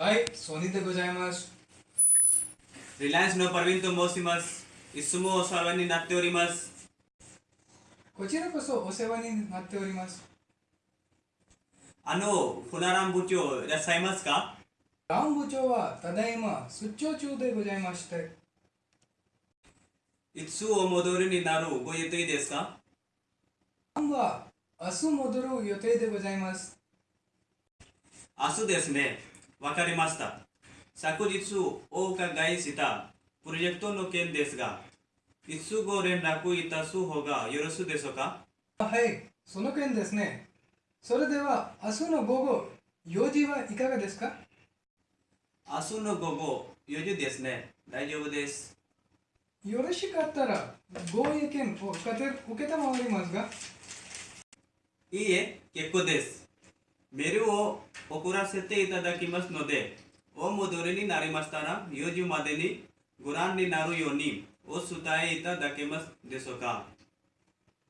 はい、ソニーでございます。リランスのパルビンと申します。いつもお世話になっております。こちらこそお世話になっております。あの、船ラン部長いらっしゃいますか？ラン部長はただいま出張中でございまして。いつお戻りになるご予定ですか？ランは明日戻る予定でございます。明日ですね。わかりました。昨日お伺いしたプロジェクトの件ですが、いつご連絡いたす方がよろしいでしょうか？あはい、その件ですね。それでは明日の午後4時はいかがですか？明日の午後4時ですね。大丈夫です。よろしかったらご意見を受けたまわりますが、いいえ、結構です。メールを送らせていただきますので、お戻りになりましたら、4時までにご覧になるようにお伝えいただけますでしょうか。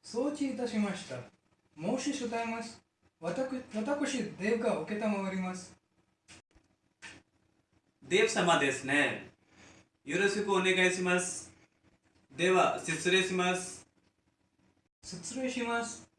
承知いたしました。申し伝えます。私、私デーブが受けたまわります。デーブ様ですね。よろしくお願いします。では、失礼します。失礼します。